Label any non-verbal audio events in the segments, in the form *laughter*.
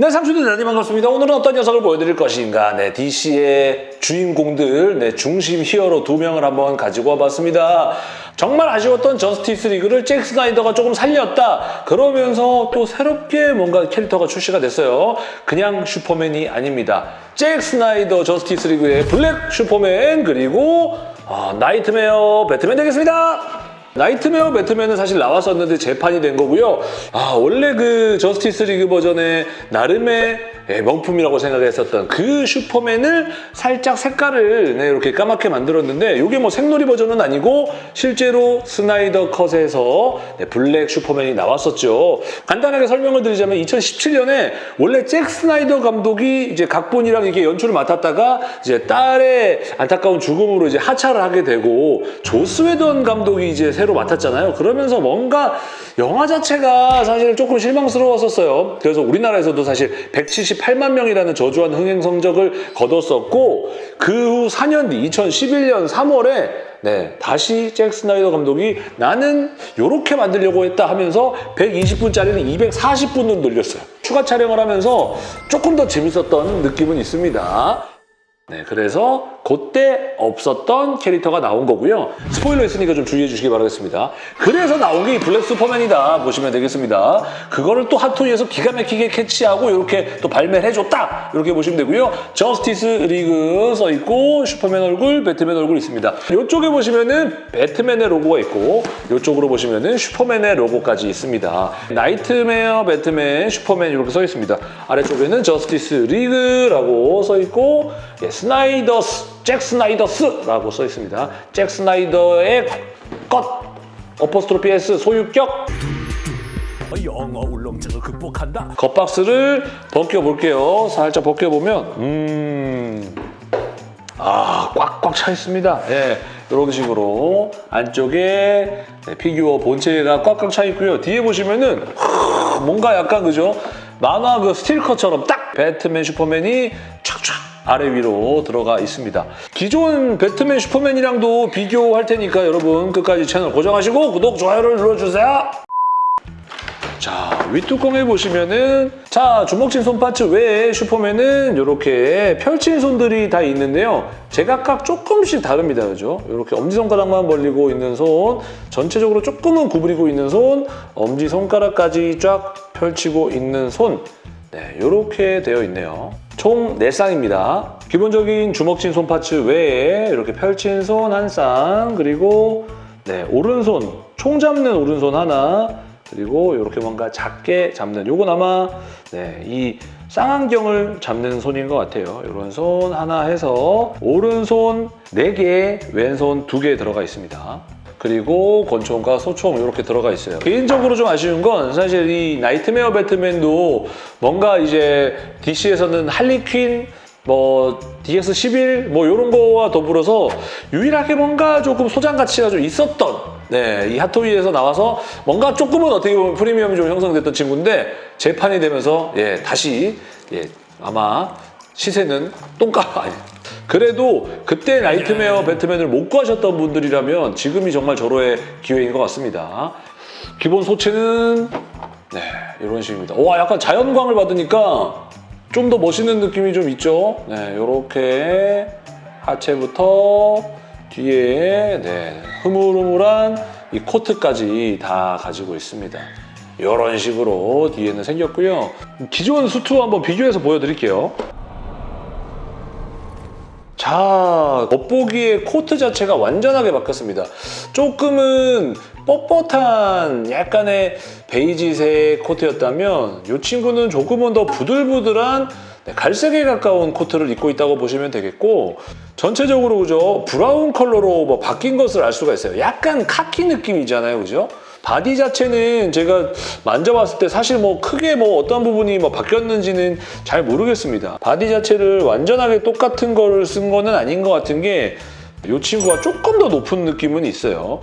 네, 상추들 대단히 반갑습니다. 오늘은 어떤 녀석을 보여드릴 것인가. 네, DC의 주인공들, 네, 중심 히어로 두 명을 한번 가지고 와봤습니다. 정말 아쉬웠던 저스티스 리그를 잭 스나이더가 조금 살렸다. 그러면서 또 새롭게 뭔가 캐릭터가 출시가 됐어요. 그냥 슈퍼맨이 아닙니다. 잭 스나이더 저스티스 리그의 블랙 슈퍼맨 그리고 아, 나이트메어 배트맨 되겠습니다. 나이트메어 배트맨은 사실 나왔었는데 재판이 된 거고요. 아 원래 그 저스티스 리그 버전의 나름의 예, 명품이라고 생각했었던 그 슈퍼맨을 살짝 색깔을 네, 이렇게 까맣게 만들었는데 이게 뭐 색놀이 버전은 아니고 실제로 스나이더 컷에서 네, 블랙 슈퍼맨이 나왔었죠. 간단하게 설명을 드리자면 2017년에 원래 잭 스나이더 감독이 이제 각본이랑 이게 연출을 맡았다가 이제 딸의 안타까운 죽음으로 이제 하차를 하게 되고 조스 웨던 감독이 이제 새로 맡았잖아요. 그러면서 뭔가 영화 자체가 사실 조금 실망스러웠었어요. 그래서 우리나라에서도 사실 178만 명이라는 저조한 흥행 성적을 거뒀었고 그 후 4년 뒤 2011년 3월에 네, 다시 잭 스나이더 감독이 나는 이렇게 만들려고 했다 하면서 120분짜리는 240분으로 늘렸어요. 추가 촬영을 하면서 조금 더 재밌었던 느낌은 있습니다. 네, 그래서 그때 없었던 캐릭터가 나온 거고요. 스포일러 있으니까 좀 주의해 주시기 바라겠습니다. 그래서 나온 게 이 블랙 슈퍼맨이다 보시면 되겠습니다. 그거를 또 핫토이에서 기가 막히게 캐치하고 이렇게 또 발매를 해줬다 이렇게 보시면 되고요. 저스티스 리그 써있고 슈퍼맨 얼굴, 배트맨 얼굴 있습니다. 이쪽에 보시면은 배트맨의 로고가 있고 이쪽으로 보시면은 슈퍼맨의 로고까지 있습니다. 나이트메어, 배트맨, 슈퍼맨 이렇게 써 있습니다. 아래쪽에는 저스티스 리그라고 써 있고 예, Snyder's, Zack Snyder's라고 써 있습니다. 잭 스나이더의 것, apostrophe S 소유격 영어 울렁증을 극복한다. 겉박스를 벗겨볼게요. 살짝 벗겨보면 음... 아, 꽉꽉 차 있습니다. 예, 이런 식으로 안쪽에 네, 피규어 본체가 꽉꽉 차 있고요. 뒤에 보시면은 하, 뭔가 약간 그죠? 만화 그 스틸컷처럼 딱 배트맨 슈퍼맨이 촥촥 아래 위로 들어가 있습니다. 기존 배트맨 슈퍼맨이랑도 비교할 테니까 여러분 끝까지 채널 고정하시고 구독, 좋아요를 눌러주세요. 자, 윗뚜껑에 보시면은 자, 주먹진 손 파츠 외에 슈퍼맨은 이렇게 펼친 손들이 다 있는데요. 제각각 조금씩 다릅니다. 그죠? 이렇게 엄지손가락만 벌리고 있는 손, 전체적으로 조금은 구부리고 있는 손, 엄지손가락까지 쌍 펼치고 있는 손 네, 이렇게 되어 있네요. 총 4쌍입니다. 기본적인 주먹진 손 파츠 외에 이렇게 펼친 손 한 쌍, 그리고 네, 오른손, 총 잡는 오른손 하나, 그리고 이렇게 뭔가 작게 잡는 요건 아마 네, 이 쌍안경을 잡는 손인 것 같아요. 이런 손 하나 해서 오른손 4개, 왼손 2개 들어가 있습니다. 그리고 권총과 소총 이렇게 들어가 있어요. 개인적으로 좀 아쉬운 건 사실 이 나이트메어 배트맨도 뭔가 이제 DC에서는 할리퀸 뭐 DX11 뭐 이런 거와 더불어서 유일하게 뭔가 조금 소장 가치가 좀 있었던 네, 이 핫토이에서 나와서 뭔가 조금은 어떻게 보면 프리미엄이 좀 형성됐던 친구인데 재판이 되면서 예, 다시 예, 아마 시세는 똥값 아니 그래도 그때 나이트메어 배트맨을 못 구하셨던 분들이라면 지금이 정말 절호의 기회인 것 같습니다. 기본 소체는 네, 이런 식입니다. 와, 약간 자연광을 받으니까 좀 더 멋있는 느낌이 좀 있죠. 네, 이렇게 하체부터 뒤에 네, 흐물흐물한 이 코트까지 다 가지고 있습니다. 이런 식으로 뒤에는 생겼고요. 기존 수트와 한번 비교해서 보여드릴게요. 자, 겉보기의 코트 자체가 완전하게 바뀌었습니다. 조금은 뻣뻣한 약간의 베이지색 코트였다면 이 친구는 조금은 더 부들부들한 네, 갈색에 가까운 코트를 입고 있다고 보시면 되겠고 전체적으로 그죠 brown 컬러로 뭐 바뀐 것을 알 수가 있어요. 약간 카키 느낌이잖아요, 그죠? 바디 자체는 제가 만져봤을 때 사실 뭐 크게 뭐 어떤 부분이 뭐 바뀌었는지는 잘 모르겠습니다. 바디 자체를 완전하게 똑같은 거를 쓴 거는 아닌 것 같은 게 이 친구가 조금 더 높은 느낌은 있어요.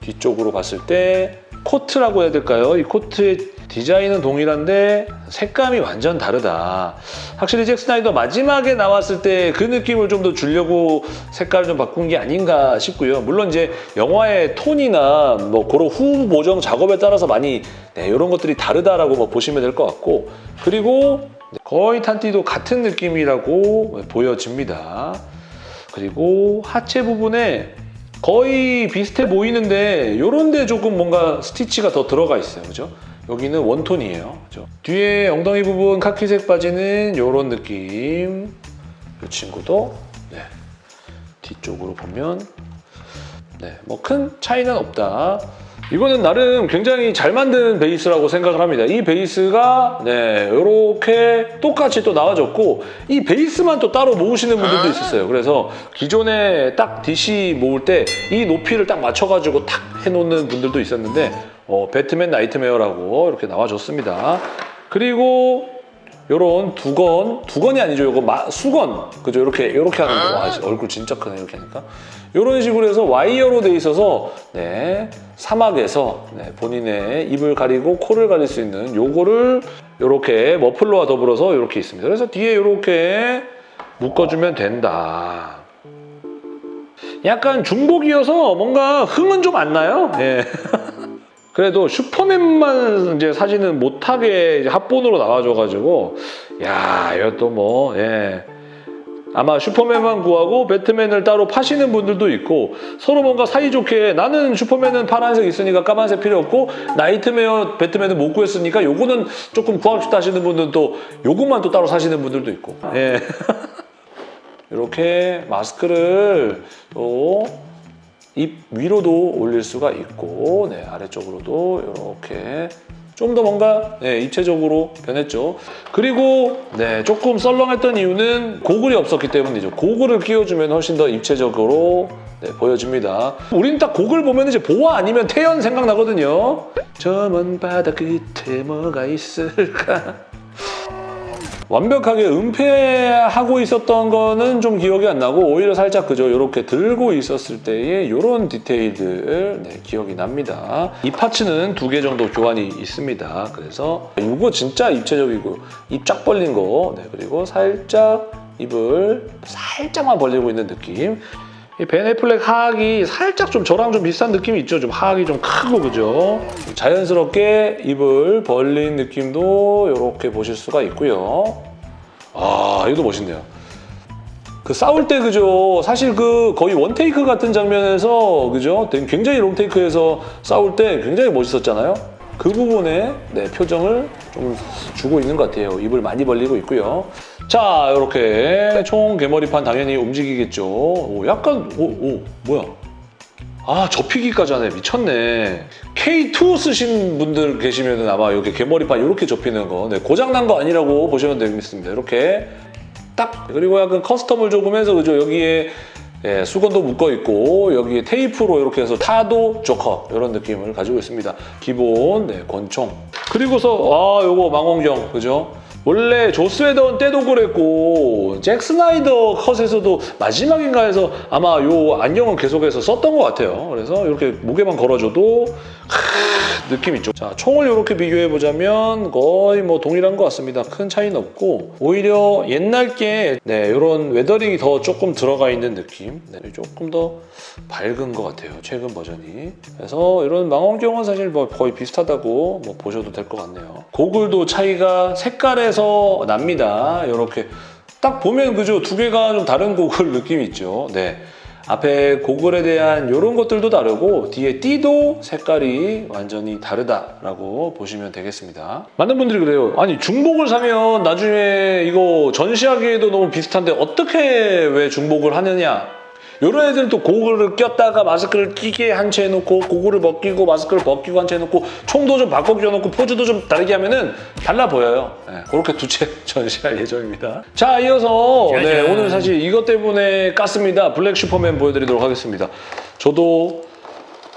뒤쪽으로 봤을 때 코트라고 해야 될까요? 이 코트의 디자인은 동일한데 색감이 완전 다르다. 확실히 잭 스나이더 마지막에 나왔을 때 그 느낌을 좀 더 주려고 색깔을 좀 바꾼 게 아닌가 싶고요. 물론 이제 영화의 톤이나 뭐 그런 후 보정 작업에 따라서 많이 네, 이런 것들이 다르다라고 뭐 보시면 될 것 같고 그리고 거의 탄띠도 같은 느낌이라고 보여집니다. 그리고 하체 부분에 거의 비슷해 보이는데 이런 데 조금 뭔가 스티치가 더 들어가 있어요. 그죠? 여기는 원톤이에요. 그죠? 뒤에 엉덩이 부분 카키색 바지는 이런 느낌. 이 친구도 네. 뒤쪽으로 보면 네, 뭐 큰 차이는 없다. 이거는 나름 굉장히 잘 만든 베이스라고 생각을 합니다. 이 베이스가 네, 이렇게 똑같이 또 나와줬고 이 베이스만 또 따로 모으시는 분들도 있었어요. 그래서 기존에 딱 DC 모을 때 이 높이를 딱 맞춰가지고 탁 해놓는 분들도 있었는데 어, 배트맨 나이트메어라고 이렇게 나와줬습니다. 그리고 요런 두건, 두건이 아니죠. 요거 마- 수건. 그죠? 이렇게, 이렇게 하는 거. 와, 얼굴 진짜 크네, 이렇게 하니까. 요런 식으로 해서 와이어로 돼 있어서, 네, 사막에서 네, 본인의 입을 가리고 코를 가릴 수 있는 요거를 요렇게 머플러와 더불어서 요렇게 있습니다. 그래서 뒤에 요렇게 묶어주면 된다. 약간 중복이어서 뭔가 흥은 좀 안 나요. 예. *laughs* 그래도 슈퍼맨만 이제 사지는 못하게 이제 합본으로 나와줘가지고 야 이것도 뭐 예. 아마 슈퍼맨만 구하고 배트맨을 따로 파시는 분들도 있고 서로 뭔가 사이좋게 나는 슈퍼맨은 파란색 있으니까 까만색 필요 없고 나이트메어 배트맨은 못 구했으니까 요거는 조금 싶다 하시는 분들은 또 요것만 또 따로 사시는 분들도 있고 예. *laughs* 이렇게 마스크를 또 입 위로도 올릴 수가 있고 네, 아래쪽으로도 이렇게 좀 더 뭔가 네, 입체적으로 변했죠. 그리고 네, 조금 썰렁했던 이유는 고글이 없었기 때문이죠. 고글을 끼워주면 훨씬 더 입체적으로 네, 보여집니다. 우린 딱 고글 보면 이제 보아 아니면 태연 생각나거든요. 저 먼 바다 끝에 뭐가 있을까? 완벽하게 은폐하고 있었던 거는 좀 기억이 안 나고 오히려 살짝 그저 이렇게 들고 있었을 때의 이런 디테일들 네, 기억이 납니다. 이 파츠는 두 개 정도 교환이 있습니다. 그래서 이거 진짜 입체적이고 입 쫙 벌린 거 네, 그리고 살짝 입을 살짝만 벌리고 있는 느낌 이 베네플렉 하악이 살짝 좀 저랑 좀 비슷한 느낌이 있죠. 좀 하악이 좀 크고 그죠. 자연스럽게 입을 벌린 느낌도 이렇게 보실 수가 있고요. 아 이것도 멋있네요. 그 싸울 때 그죠. 사실 그 거의 원테이크 같은 장면에서 그죠. 굉장히 롱테이크에서 싸울 때 굉장히 멋있었잖아요. 그 부분에 네, 표정을 좀 주고 있는 것 같아요. 입을 많이 벌리고 있고요. 자, 이렇게 총 개머리판 당연히 움직이겠죠. 오, 약간 오, 오 뭐야? 아 접히기까지 하네 미쳤네 K2 쓰신 분들 계시면 아마 여기 개머리판 이렇게 접히는 거 네, 고장난 거 아니라고 보시면 되겠습니다 이렇게 딱 그리고 약간 custom을 조금 해서 그죠 여기에 예, 수건도 묶어 있고 여기에 테이프로 이렇게 해서 타도 조커 이런 느낌을 가지고 있습니다. 기본 네, 권총. 그리고서 아 요거 망원경 그죠 원래 조스웨던 때도 그랬고 잭 스나이더 컷에서도 마지막인가 해서 아마 요 안경은 계속해서 썼던 것 같아요. 그래서 이렇게 무게만 걸어줘도 하, 느낌 있죠. 자, 총을 이렇게 비교해보자면 거의 뭐 동일한 것 같습니다. 큰 차이는 없고 오히려 옛날 게 네, 이런 weathering이 더 조금 들어가 있는 느낌 네, 조금 더 밝은 것 같아요. 최근 버전이. 그래서 이런 망원경은 사실 뭐 거의 비슷하다고 뭐 보셔도 될 것 같네요. 고글도 차이가 색깔에서 납니다. 이렇게 딱 보면 그죠 두 개가 좀 다른 고글 느낌이 있죠. 네. 앞에 고글에 대한 이런 것들도 다르고 뒤에 띠도 색깔이 완전히 다르다라고 보시면 되겠습니다. 많은 분들이 그래요. 아니 중복을 사면 나중에 이거 전시하기에도 너무 비슷한데 어떻게 왜 중복을 하느냐 이런 애들은 또 고글을 꼈다가 마스크를 끼게 한 채 해놓고 고글을 벗기고 마스크를 벗기고 한 채 해놓고 총도 좀 바꿔 껴놓고 포즈도 좀 다르게 하면 은 달라 보여요. 네, 그렇게 두 채 *laughs* 전시할 예정입니다. 자 이어서 네. 오늘 사실 이것 때문에 깠습니다. 블랙 슈퍼맨 보여드리도록 하겠습니다. 저도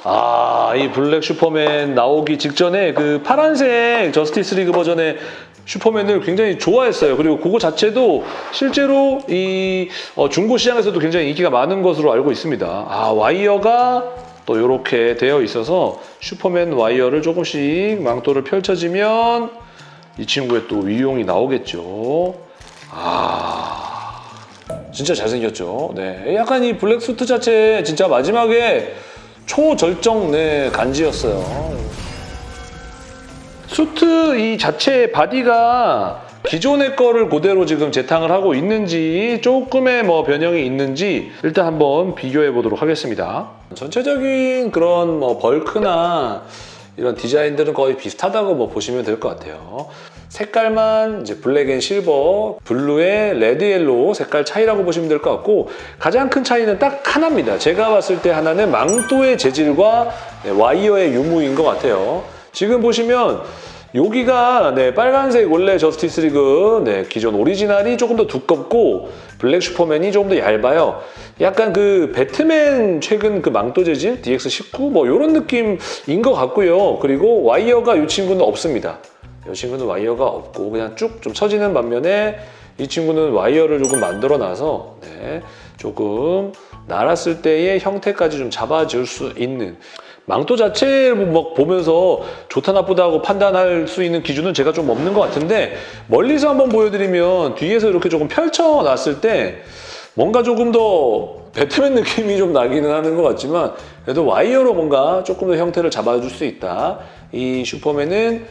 아, 이 블랙 슈퍼맨 나오기 직전에 그 파란색 저스티스 리그 버전의 슈퍼맨을 굉장히 좋아했어요. 그리고 그거 자체도 실제로 이 어, 중고 시장에서도 굉장히 인기가 많은 것으로 알고 있습니다. 아, 와이어가 또 이렇게 되어 있어서 슈퍼맨 와이어를 조금씩 망토를 펼쳐지면 이 친구의 또 위용이 나오겠죠. 아, 진짜 잘생겼죠. 네, 약간 이 black suit 자체 진짜 마지막에 초절정 네 간지였어요. 수트 이 자체 바디가 기존의 거를 그대로 지금 재탕을 하고 있는지 조금의 뭐 변형이 있는지 일단 한번 비교해 보도록 하겠습니다. 전체적인 그런 뭐 bulk나 이런 디자인들은 거의 비슷하다고 뭐 보시면 될 것 같아요. 색깔만 이제 black and silver, blue의 red yellow 색깔 차이라고 보시면 될 것 같고 가장 큰 차이는 딱 하나입니다. 제가 봤을 때 하나는 망토의 재질과 네, 와이어의 유무인 것 같아요. 지금 보시면 여기가 네, 빨간색 원래 저스티스 리그 네, 기존 오리지널이 조금 더 두껍고 블랙 슈퍼맨이 조금 더 얇아요. 약간 그 배트맨 최근 그 망토 재질 DX19 뭐 이런 느낌인 것 같고요. 그리고 와이어가 이 친구는 없습니다. 이 친구는 와이어가 없고 그냥 쭉 좀 처지는 반면에 이 친구는 와이어를 조금 만들어 놔서 네, 조금 날았을 때의 형태까지 좀 잡아줄 수 있는 망토 자체를 막 보면서 좋다 나쁘다고 판단할 수 있는 기준은 제가 좀 없는 것 같은데 멀리서 한번 보여드리면 뒤에서 이렇게 조금 펼쳐놨을 때 뭔가 조금 더 배트맨 느낌이 좀 나기는 하는 것 같지만 그래도 와이어로 뭔가 조금 더 형태를 잡아줄 수 있다. 이 슈퍼맨은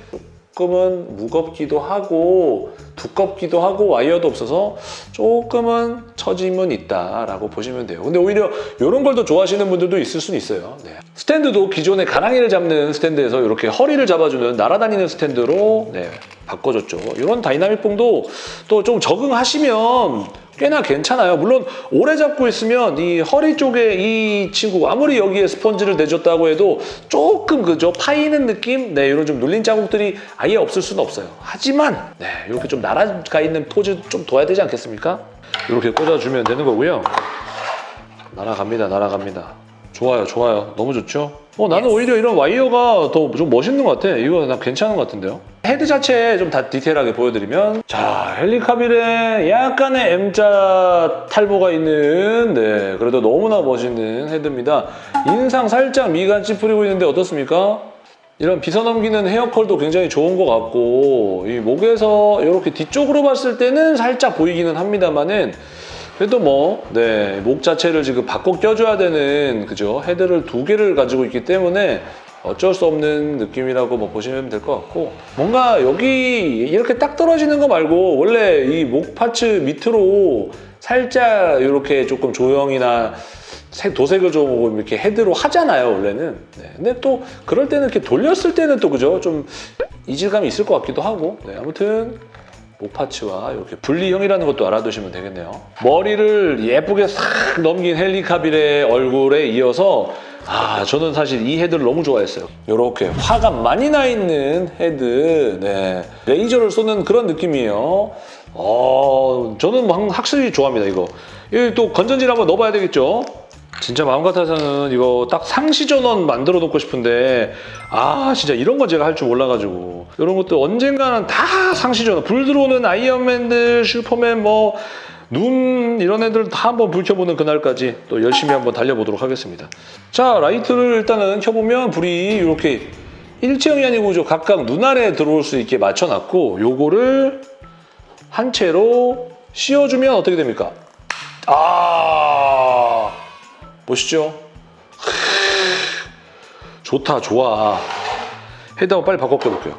조금은 무겁기도 하고 두껍기도 하고 와이어도 없어서 조금은 처짐은 있다라고 보시면 돼요. 근데 오히려 이런 걸 더 좋아하시는 분들도 있을 수는 있어요. 네. 스탠드도 기존의 가랑이를 잡는 스탠드에서 이렇게 허리를 잡아주는 날아다니는 스탠드로 네, 바꿔줬죠. 이런 dynamic form도 또 좀 적응하시면 꽤나 괜찮아요. 물론 오래 잡고 있으면 이 허리 쪽에 이 친구 아무리 여기에 스펀지를 대줬다고 해도 조금 그죠 파이는 느낌? 네 이런 좀 눌린 자국들이 아예 없을 수는 없어요. 하지만 네 이렇게 좀 날아가 있는 포즈 좀 둬야 되지 않겠습니까? 이렇게 꽂아주면 되는 거고요. 날아갑니다. 날아갑니다. 좋아요. 좋아요. 너무 좋죠? 어, 나는 오히려 이런 와이어가 더 좀 멋있는 것 같아. 이거 난 괜찮은 것 같은데요? 헤드 자체 좀 다 디테일하게 보여드리면 자, 헨리카빌에 약간의 M자 탈모가 있는 네, 그래도 너무나 멋있는 헤드입니다. 인상 살짝 미간 찌푸리고 있는데 어떻습니까? 이런 빗어 넘기는 헤어컬도 굉장히 좋은 것 같고 이 목에서 이렇게 뒤쪽으로 봤을 때는 살짝 보이기는 합니다만은 그래도 뭐, 네, 목 자체를 지금 바꿔 껴줘야 되는, 그죠? 헤드를 두 개를 가지고 있기 때문에 어쩔 수 없는 느낌이라고 뭐 보시면 될 것 같고 뭔가 여기 이렇게 딱 떨어지는 거 말고 원래 이 목 파츠 밑으로 살짝 이렇게 조금 조형이나 색, 도색을 좀 이렇게 헤드로 하잖아요 원래는 네. 근데 또 그럴 때는 이렇게 돌렸을 때는 또 그죠 좀 이질감이 있을 것 같기도 하고 네, 아무튼 목 parts와 이렇게 분리형이라는 것도 알아두시면 되겠네요. 머리를 예쁘게 싹 넘긴 헨리카빌의 얼굴에 이어서 아 저는 사실 이 헤드를 너무 좋아했어요. 이렇게 화가 많이 나 있는 헤드, 네 레이저를 쏘는 그런 느낌이에요. 어 저는 막 확실히 좋아합니다 이거. 이 또 건전지를 한번 넣어봐야 되겠죠. 진짜 마음 같아서는 이거 딱 상시 전원 만들어 놓고 싶은데 아 진짜 이런 거 제가 할 줄 몰라가지고. 이런 것도 언젠가는 다 상시 전원. 불 들어오는 아이언맨들 슈퍼맨 뭐 눈 이런 애들 다 한번 불 켜보는 그날까지 또 열심히 한번 달려보도록 하겠습니다. 자 라이트를 일단은 켜보면 불이 이렇게 일체형이 아니고 저 각각 눈 아래 들어올 수 있게 맞춰놨고 요거를 한 채로 씌워주면 어떻게 됩니까? 아 보시죠. 좋다, 좋아. 헤드 한번 빨리 바꿔 껴볼게요.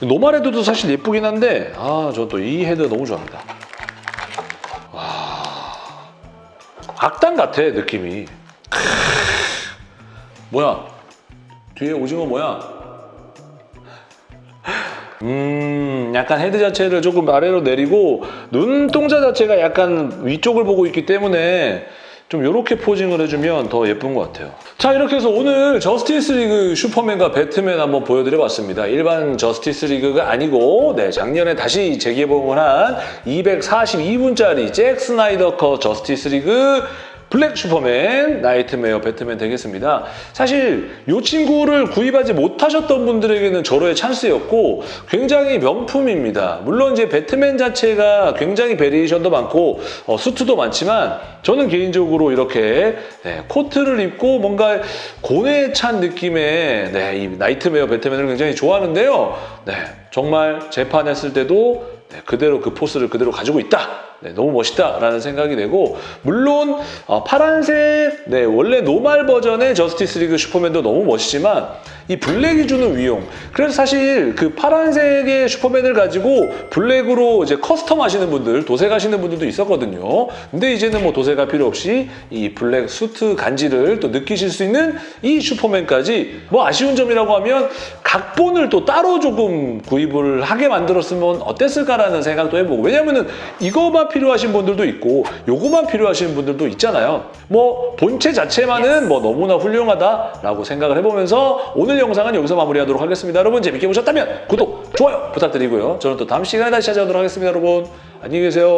normal 헤드도 사실 예쁘긴 한데 아, 저 또 이 헤드 너무 좋아합니다. 와, 악당 같아, 느낌이. 뭐야? 뒤에 오징어 뭐야? 음, 약간 헤드 자체를 조금 아래로 내리고 눈동자 자체가 약간 위쪽을 보고 있기 때문에 좀 이렇게 posing을 해주면 더 예쁜 것 같아요. 자 이렇게 해서 오늘 저스티스 리그 슈퍼맨과 배트맨 한번 보여드려봤습니다. 일반 저스티스 리그가 아니고 네, 작년에 다시 재개봉을 한 242분짜리 잭 스나이더 컷 저스티스 리그 블랙 슈퍼맨, 나이트메어, 배트맨 되겠습니다. 사실 이 친구를 구입하지 못하셨던 분들에게는 절호의 찬스였고 굉장히 명품입니다. 물론 이제 배트맨 자체가 굉장히 variation도 많고 어, 수트도 많지만 저는 개인적으로 이렇게 네, 코트를 입고 뭔가 고뇌에 찬 느낌의 네, 이 나이트메어, 배트맨을 굉장히 좋아하는데요. 네, 정말 재판했을 때도 네, 그대로 그 포스를 그대로 가지고 있다. 네, 너무 멋있다라는 생각이 되고 물론 어, 파란색 네, 원래 normal 버전의 저스티스 리그 슈퍼맨도 너무 멋있지만 이 블랙이 주는 위용. 그래서 사실 그 파란색의 슈퍼맨을 가지고 블랙으로 이제 custom 하시는 분들 도색하시는 분들도 있었거든요. 근데 이제는 뭐 도색할 필요 없이 이 블랙 수트 간지를 또 느끼실 수 있는 이 슈퍼맨까지 뭐 아쉬운 점이라고 하면 각본을 또 따로 조금 구입을 하게 만들었으면 어땠을까라는 생각도 해보고 왜냐면은 이거만 필요하신 분들도 있고 요거만 필요하신 분들도 있잖아요. 뭐 본체 자체만은 뭐 너무나 훌륭하다라고 생각을 해보면서 오늘 영상은 여기서 마무리하도록 하겠습니다. 여러분 재밌게 보셨다면 구독 좋아요 부탁드리고요. 저는 또 다음 시간에 다시 찾아오도록 하겠습니다 여러분. 안녕히 계세요